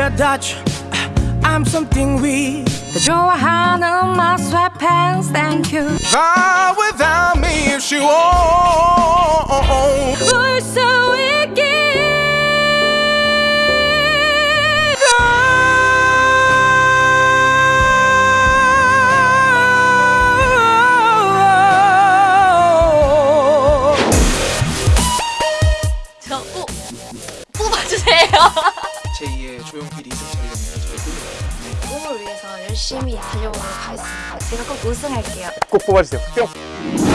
a Dutch. I'm something weak. 좋아하는 my sweatpants, thank you. Fly without me if you want. 울수 있게. 저꼭 뽑아주세요. 제2의 조용필 리서치 되겠네요. 저의 꿈이. 꿈을 위해서 열심히 달려보도록 하겠습니다. 제가 꼭 우승할게요. 꼭 뽑아주세요. 뿅.